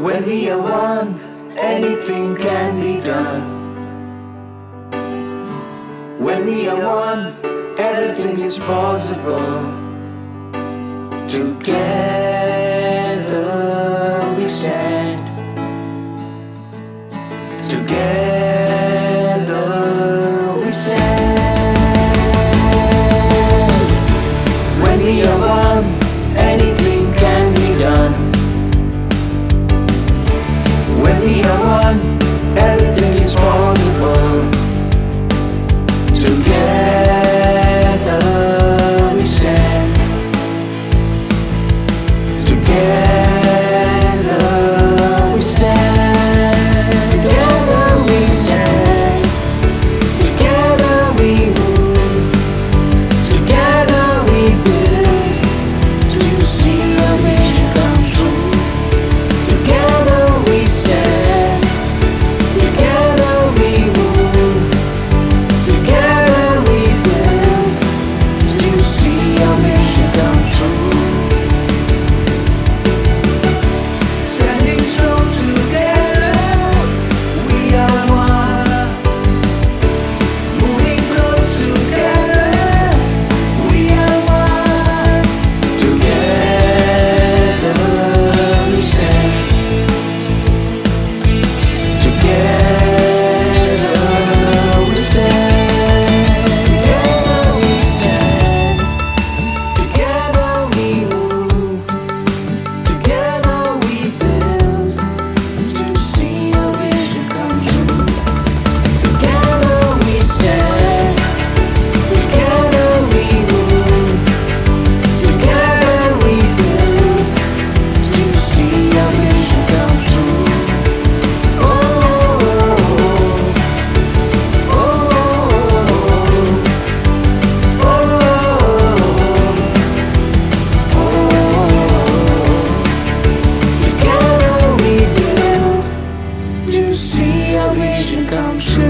When we are one, anything can be done. When we are one, everything is possible. Together done. 你要一心当初